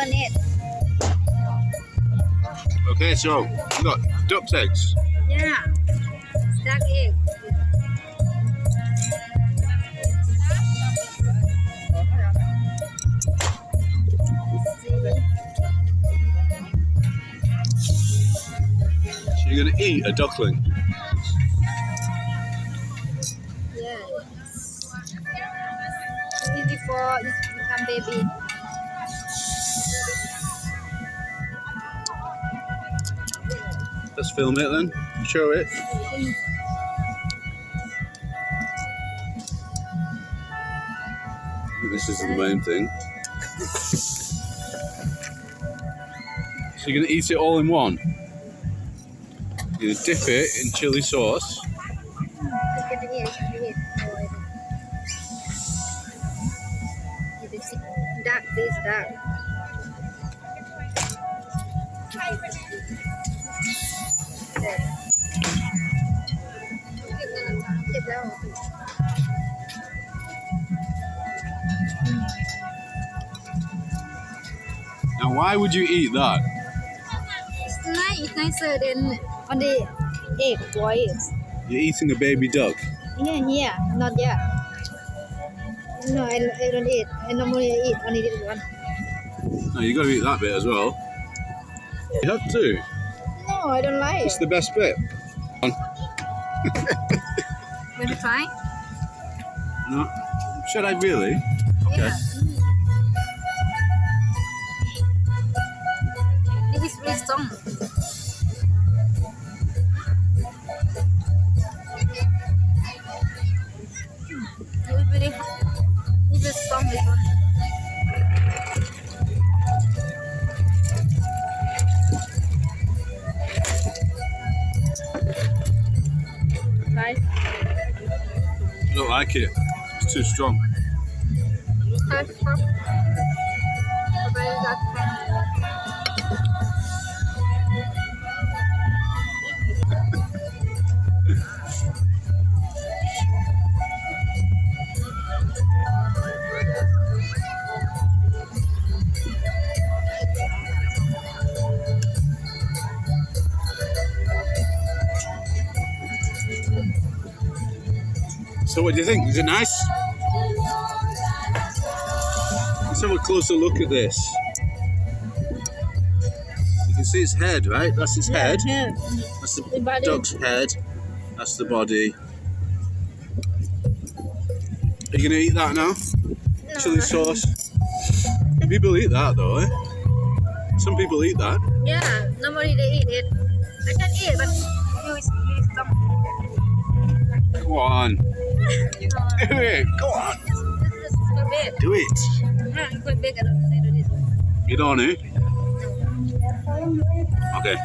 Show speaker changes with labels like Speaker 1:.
Speaker 1: on it. Okay, so we got duck's eggs.
Speaker 2: Yeah, duck egg.
Speaker 1: So you're gonna eat a duckling.
Speaker 2: Yeah. Yes. Before it become baby.
Speaker 1: Let's film it then. Show it. This is the main thing. So you're gonna eat it all in one. You're gonna dip it in chili sauce.
Speaker 2: Can eat,
Speaker 1: why would you eat that?
Speaker 2: It's nice, it's nicer than on the egg white.
Speaker 1: You're eating a baby duck.
Speaker 2: Yeah, yeah, not yet. No, I, I don't eat. I normally eat only this one.
Speaker 1: No, you got to eat that bit as well. You have to.
Speaker 2: No, I don't like
Speaker 1: It's
Speaker 2: it.
Speaker 1: the best bit.
Speaker 2: Want to try?
Speaker 1: No. Should I really? Okay.
Speaker 2: Yeah. This is very strong. It is very, it's strong this one. Right.
Speaker 1: I don't like it. It's too strong.
Speaker 2: Hot,
Speaker 1: So, what do you think? Is it nice? Let's have a closer look at this. You can see its head, right? That's its head.
Speaker 2: Yeah.
Speaker 1: That's the
Speaker 2: The body.
Speaker 1: duck's head. That's the body. Are you gonna eat that now? No. Chili sauce. People eat that though, eh? Some people eat that.
Speaker 2: Yeah, normally they eat it. I can eat, but you is you is some.
Speaker 1: Go on. Do it. Go on.
Speaker 2: This.
Speaker 1: Do it.
Speaker 2: Yeah, it's quite big. I don't, I don't.
Speaker 1: You don't, eh? Okay.